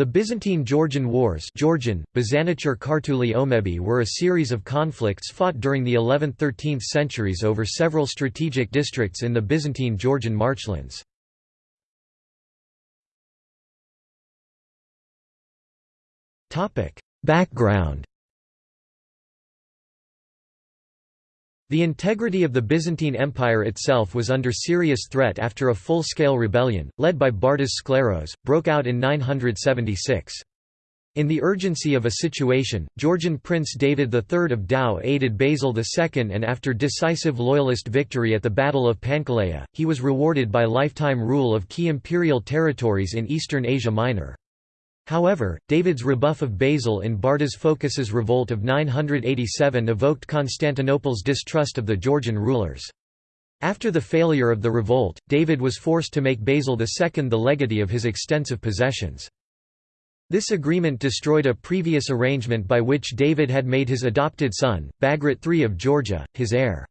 The Byzantine-Georgian Wars Georgian, Omebi were a series of conflicts fought during the 11th–13th centuries over several strategic districts in the Byzantine-Georgian marchlands. Background The integrity of the Byzantine Empire itself was under serious threat after a full-scale rebellion, led by Bardas Skleros, broke out in 976. In the urgency of a situation, Georgian Prince David III of Tao aided Basil II and after decisive loyalist victory at the Battle of Pankaleia, he was rewarded by lifetime rule of key imperial territories in eastern Asia Minor. However, David's rebuff of Basil in Bardas Phocas's revolt of 987 evoked Constantinople's distrust of the Georgian rulers. After the failure of the revolt, David was forced to make Basil II the legatee of his extensive possessions. This agreement destroyed a previous arrangement by which David had made his adopted son, Bagrat III of Georgia, his heir.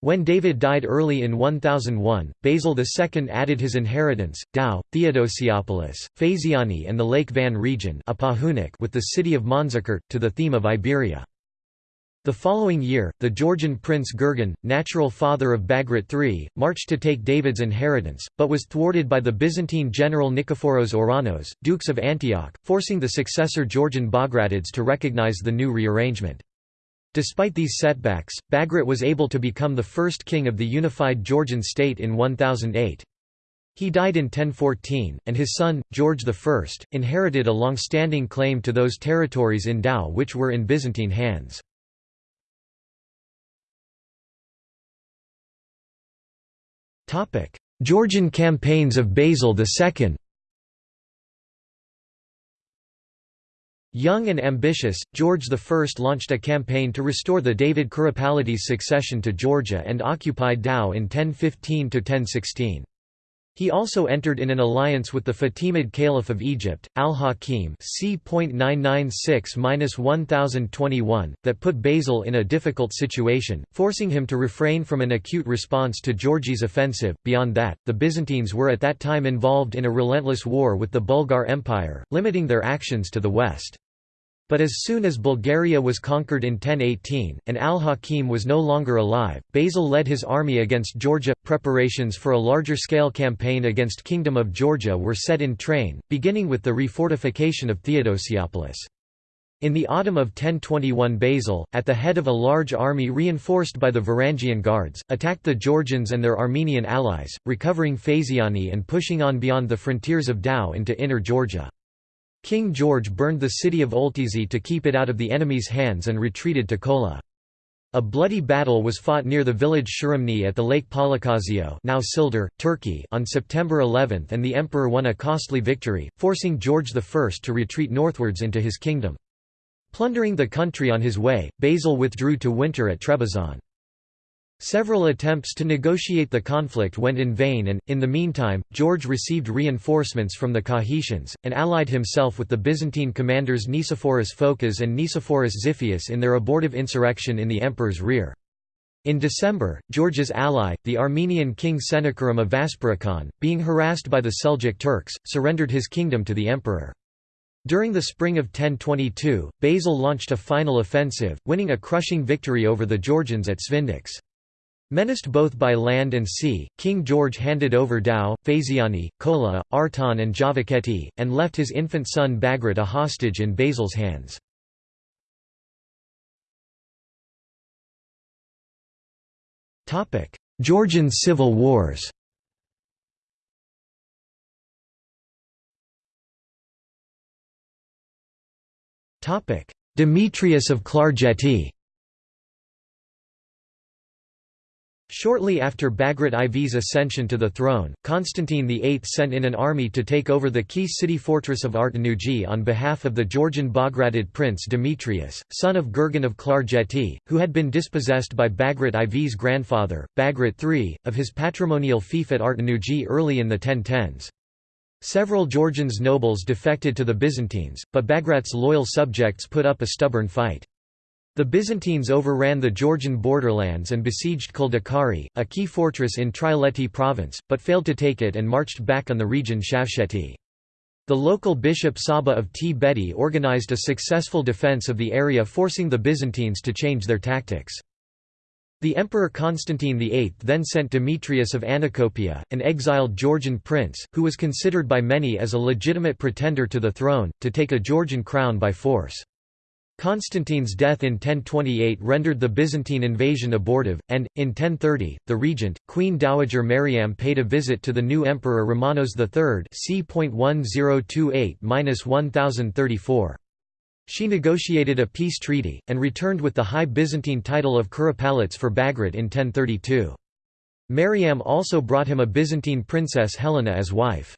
When David died early in 1001, Basil II added his inheritance, Tao, Theodosiopolis, Phasiani and the Lake Van region with the city of Manzikert, to the theme of Iberia. The following year, the Georgian prince Gurgen, natural father of Bagrat III, marched to take David's inheritance, but was thwarted by the Byzantine general Nikephoros Ouranos, dukes of Antioch, forcing the successor Georgian Bagratids to recognize the new rearrangement. Despite these setbacks, Bagrat was able to become the first king of the unified Georgian state in 1008. He died in 1014, and his son, George I, inherited a long-standing claim to those territories in Tao which were in Byzantine hands. Georgian campaigns of Basil II Young and ambitious, George I launched a campaign to restore the David Kuropalates succession to Georgia and occupied Tao in 1015–1016. He also entered in an alliance with the Fatimid Caliph of Egypt, al-Hakim c.996–1021, that put Basil in a difficult situation, forcing him to refrain from an acute response to Georgi's offensive. Beyond that, the Byzantines were at that time involved in a relentless war with the Bulgar Empire, limiting their actions to the west. But as soon as Bulgaria was conquered in 1018, and al-Hakim was no longer alive, Basil led his army against Georgia. Preparations for a larger-scale campaign against Kingdom of Georgia were set in train, beginning with the refortification of Theodosiopolis. In the autumn of 1021 Basil, at the head of a large army reinforced by the Varangian Guards, attacked the Georgians and their Armenian allies, recovering Phasiani and pushing on beyond the frontiers of Tao into inner Georgia. King George burned the city of Oltisi to keep it out of the enemy's hands and retreated to Kola. A bloody battle was fought near the village Shirimni at the Lake Palakazio now Sildar, Turkey on September 11 and the emperor won a costly victory, forcing George I to retreat northwards into his kingdom. Plundering the country on his way, Basil withdrew to winter at Trebizond. Several attempts to negotiate the conflict went in vain and, in the meantime, George received reinforcements from the Kakhetians, and allied himself with the Byzantine commanders Nicephorus Phocas and Nicephorus Xiphias in their abortive insurrection in the emperor's rear. In December, George's ally, the Armenian king Senekerim of Vaspurakan, being harassed by the Seljuk Turks, surrendered his kingdom to the emperor. During the spring of 1022, Basil launched a final offensive, winning a crushing victory over the Georgians at Svindax. Menaced both by land and sea, King George handed over Tao, Phasiani, Kola, Artan and Javakheti, and left his infant son Bagrat a hostage in Basil's hands. Georgian civil wars Demetrius of Klarjeti Shortly after Bagrat IV's ascension to the throne, Constantine VIII sent in an army to take over the key city fortress of Artanuji on behalf of the Georgian Bagratid prince Demetrius, son of Gurgen of Klarjeti, who had been dispossessed by Bagrat IV's grandfather, Bagrat III, of his patrimonial fief at Artanuji early in the 1010s. Several Georgians nobles defected to the Byzantines, but Bagrat's loyal subjects put up a stubborn fight. The Byzantines overran the Georgian borderlands and besieged Kldekari, a key fortress in Trialeti province, but failed to take it and marched back on the region Shavsheti. The local bishop Saba of Tbeti organized a successful defense of the area forcing the Byzantines to change their tactics. The Emperor Constantine VIII then sent Demetrius of Anacopia, an exiled Georgian prince, who was considered by many as a legitimate pretender to the throne, to take a Georgian crown by force. Constantine's death in 1028 rendered the Byzantine invasion abortive, and, in 1030, the regent, Queen Dowager Mariam paid a visit to the new emperor Romanos III c.1028–1034. She negotiated a peace treaty, and returned with the high Byzantine title of Kuropalats for Bagrat in 1032. Mariam also brought him a Byzantine princess Helena as wife.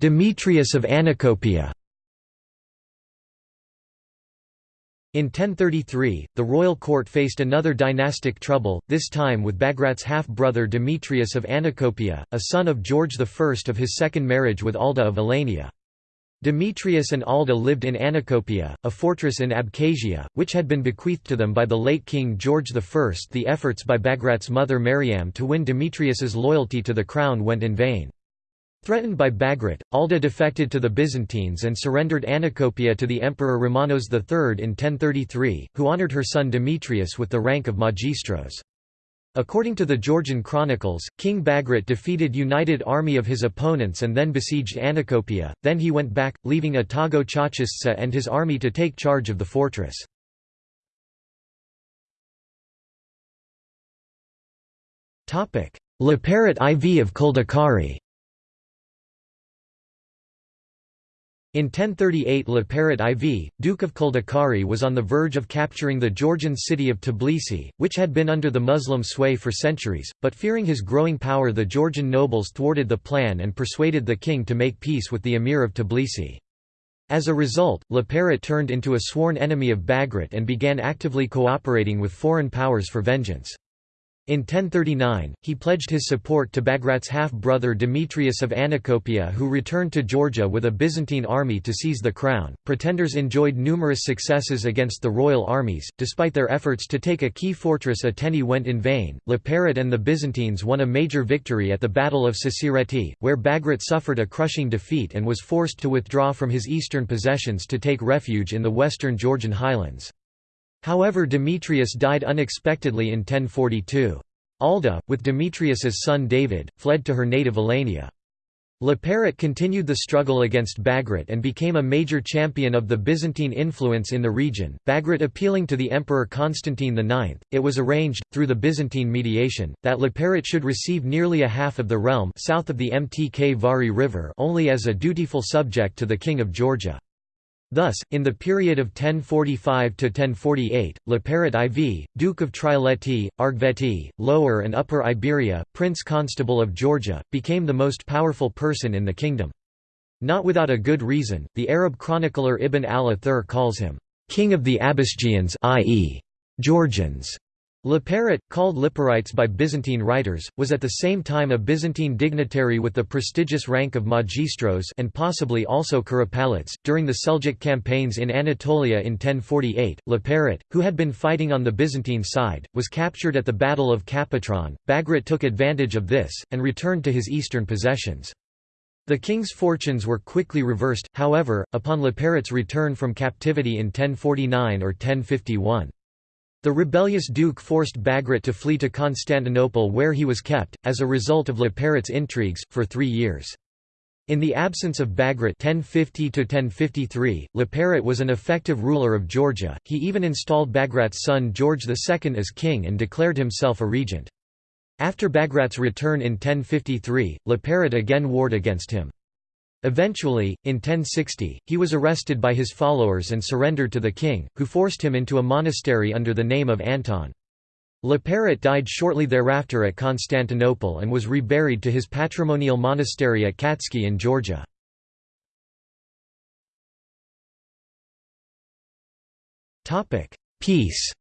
Demetrius of Anacopia In 1033, the royal court faced another dynastic trouble, this time with Bagrat's half-brother Demetrius of Anacopia, a son of George I of his second marriage with Alda of Alania. Demetrius and Alda lived in Anacopia, a fortress in Abkhazia, which had been bequeathed to them by the late King George I. The efforts by Bagrat's mother Mariam to win Demetrius's loyalty to the crown went in vain. Threatened by Bagrat, Alda defected to the Byzantines and surrendered Anacopia to the Emperor Romanos III in 1033, who honoured her son Demetrius with the rank of magistros. According to the Georgian chronicles, King Bagrat defeated united army of his opponents and then besieged Anacopia, then he went back, leaving Atago Chachistsa and his army to take charge of the fortress. Laparat IV of Kldekari In 1038 Laparat IV, Duke of Kldekari was on the verge of capturing the Georgian city of Tbilisi, which had been under the Muslim sway for centuries, but fearing his growing power the Georgian nobles thwarted the plan and persuaded the king to make peace with the emir of Tbilisi. As a result, Laparat turned into a sworn enemy of Bagrat and began actively cooperating with foreign powers for vengeance. In 1039, he pledged his support to Bagrat's half-brother Demetrius of Anacopia who returned to Georgia with a Byzantine army to seize the crown. Pretenders enjoyed numerous successes against the royal armies, despite their efforts to take a key fortress Ateni went in vain. Laparat and the Byzantines won a major victory at the Battle of Sasireti, where Bagrat suffered a crushing defeat and was forced to withdraw from his eastern possessions to take refuge in the western Georgian highlands. However Demetrius died unexpectedly in 1042. Alda, with Demetrius's son David, fled to her native Alania. Laparat continued the struggle against Bagrat and became a major champion of the Byzantine influence in the region. Bagrat appealing to the Emperor Constantine IX, it was arranged, through the Byzantine mediation, that Laparat should receive nearly a half of the realm south of the Mtkvari River only as a dutiful subject to the King of Georgia. Thus, in the period of 1045 to 1048, Laparat IV, Duke of Trialeti, Argveti, Lower and Upper Iberia, Prince Constable of Georgia, became the most powerful person in the kingdom. Not without a good reason, the Arab chronicler Ibn al-Athir calls him, "...king of the Abasgians i.e. Georgians." Laparat, called Liparites by Byzantine writers, was at the same time a Byzantine dignitary with the prestigious rank of magistros and possibly also Kuropalats. During the Seljuk campaigns in Anatolia in 1048, Laparat, who had been fighting on the Byzantine side, was captured at the Battle of Kapetron. Bagrat took advantage of this, and returned to his eastern possessions. The king's fortunes were quickly reversed, however, upon Laparat's return from captivity in 1049 or 1051. The rebellious duke forced Bagrat to flee to Constantinople where he was kept, as a result of Laparat's intrigues, for three years. In the absence of Bagrat 1050 Laparat was an effective ruler of Georgia, he even installed Bagrat's son George II as king and declared himself a regent. After Bagrat's return in 1053, Laparat again warred against him. Eventually, in 1060, he was arrested by his followers and surrendered to the king, who forced him into a monastery under the name of Anton. Laparat died shortly thereafter at Constantinople and was reburied to his patrimonial monastery at Katskhi in Georgia. Peace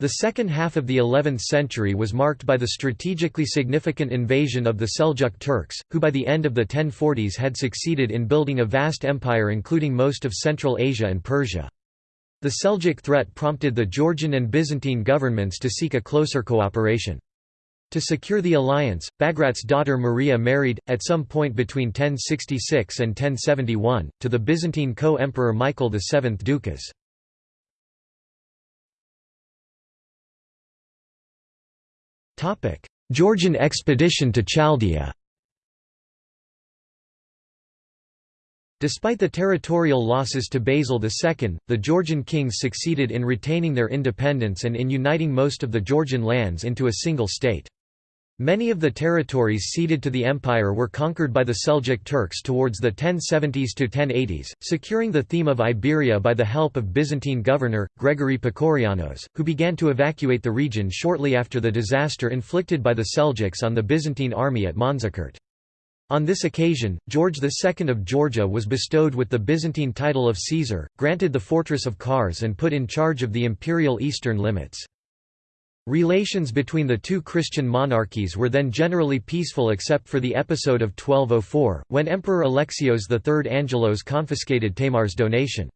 The second half of the 11th century was marked by the strategically significant invasion of the Seljuk Turks, who by the end of the 1040s had succeeded in building a vast empire including most of Central Asia and Persia. The Seljuk threat prompted the Georgian and Byzantine governments to seek a closer cooperation. To secure the alliance, Bagrat's daughter Maria married, at some point between 1066 and 1071, to the Byzantine co-emperor Michael VII Doukas. Georgian expedition to Chaldea Despite the territorial losses to Basil II, the Georgian kings succeeded in retaining their independence and in uniting most of the Georgian lands into a single state. Many of the territories ceded to the empire were conquered by the Seljuk Turks towards the 1070s to 1080s, securing the theme of Iberia by the help of Byzantine governor, Gregory Pakourianos, who began to evacuate the region shortly after the disaster inflicted by the Seljuks on the Byzantine army at Manzikert. On this occasion, George II of Georgia was bestowed with the Byzantine title of Caesar, granted the fortress of Kars and put in charge of the imperial eastern limits. Relations between the two Christian monarchies were then generally peaceful except for the episode of 1204, when Emperor Alexios III Angelos confiscated Tamar's donation.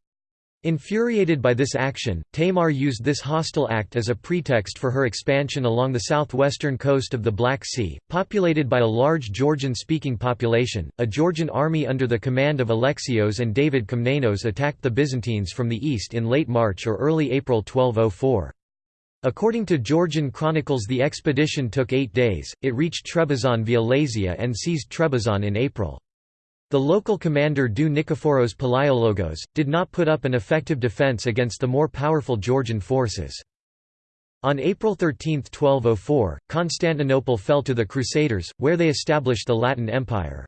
Infuriated by this action, Tamar used this hostile act as a pretext for her expansion along the southwestern coast of the Black Sea, populated by a large Georgian-speaking population. A Georgian army under the command of Alexios and David Komnenos attacked the Byzantines from the east in late March or early April 1204. According to Georgian chronicles the expedition took eight days, it reached Trebizond via Lazia and seized Trebizond in April. The local commander Du Nikephoros Palaiologos, did not put up an effective defence against the more powerful Georgian forces. On April 13, 1204, Constantinople fell to the Crusaders, where they established the Latin Empire.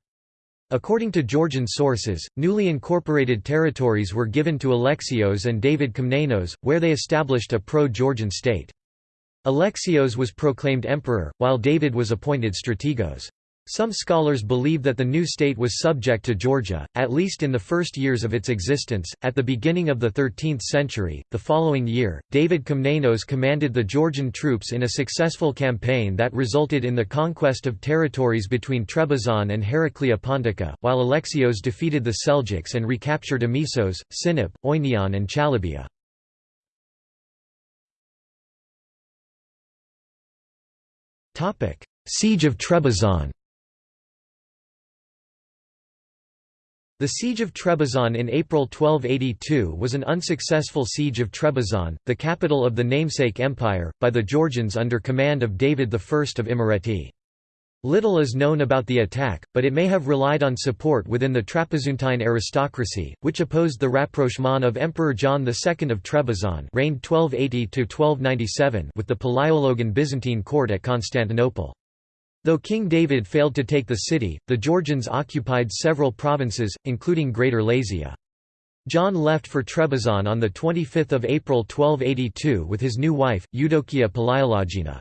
According to Georgian sources, newly incorporated territories were given to Alexios and David Komnenos, where they established a pro-Georgian state. Alexios was proclaimed emperor, while David was appointed strategos. Some scholars believe that the new state was subject to Georgia, at least in the first years of its existence. At the beginning of the 13th century, the following year, David Komnenos commanded the Georgian troops in a successful campaign that resulted in the conquest of territories between Trebizond and Heraclea Pontica, while Alexios defeated the Seljuks and recaptured Amisos, Sinop, Oinion, and Chalybia. Siege of Trebizond The siege of Trebizond in April 1282 was an unsuccessful siege of Trebizond, the capital of the namesake empire, by the Georgians under command of David I of Imereti. Little is known about the attack, but it may have relied on support within the Trapezuntine aristocracy, which opposed the rapprochement of Emperor John II of Trebizond reigned 1280 with the Palaiologan Byzantine court at Constantinople. Though King David failed to take the city, the Georgians occupied several provinces, including Greater Lazia. John left for Trebizond on 25 April 1282 with his new wife, Eudokia Palaiologina.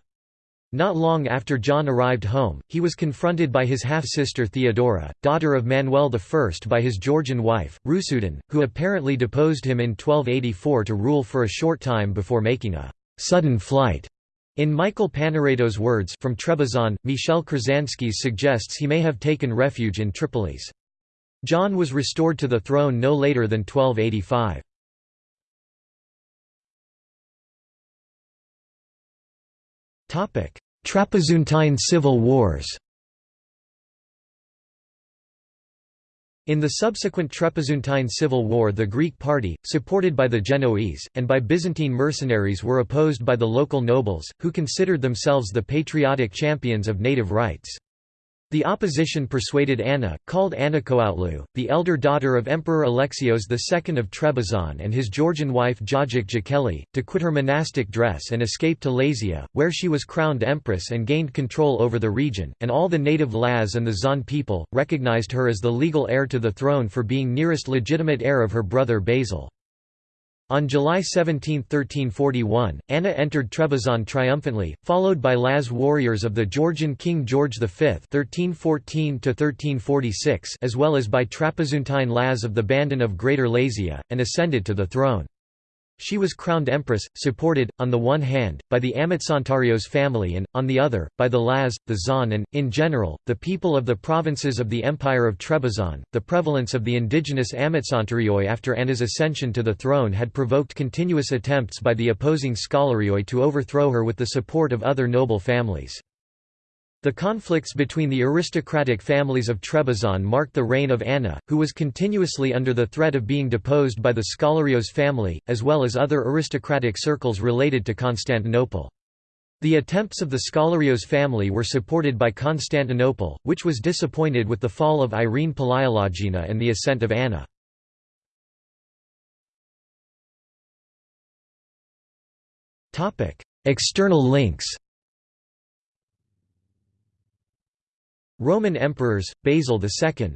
Not long after John arrived home, he was confronted by his half-sister Theodora, daughter of Manuel I by his Georgian wife, Rusudan, who apparently deposed him in 1284 to rule for a short time before making a «sudden flight» In Michael Panaretos' words from Trebizond, Michel Kuršanskis suggests he may have taken refuge in Tripolis. John was restored to the throne no later than 1285. Trapezuntine civil wars In the subsequent Trapezuntine civil war the Greek party, supported by the Genoese, and by Byzantine mercenaries were opposed by the local nobles, who considered themselves the patriotic champions of native rights. The opposition persuaded Anna, called Anachoutlou, the elder daughter of Emperor Alexios II of Trebizond and his Georgian wife Jajik Jakeli, to quit her monastic dress and escape to Lazia, where she was crowned empress and gained control over the region, and all the native Laz and the Zan people, recognized her as the legal heir to the throne for being nearest legitimate heir of her brother Basil. On July 17, 1341, Anna entered Trebizond triumphantly, followed by Laz warriors of the Georgian king George V (1314–1346), as well as by Trapezuntine Laz of the Bandon of Greater Lazia, and ascended to the throne. She was crowned empress, supported, on the one hand, by the Amitsantarios family and, on the other, by the Laz, the Zan and, in general, the people of the provinces of the Empire of Trebizond. The prevalence of the indigenous Amitsantarioi after Anna's ascension to the throne had provoked continuous attempts by the opposing Scholarioi to overthrow her with the support of other noble families. The conflicts between the aristocratic families of Trebizond marked the reign of Anna, who was continuously under the threat of being deposed by the Scholarios family, as well as other aristocratic circles related to Constantinople. The attempts of the Scholarios family were supported by Constantinople, which was disappointed with the fall of Irene Palaiologina and the ascent of Anna. External links Roman emperors, Basil II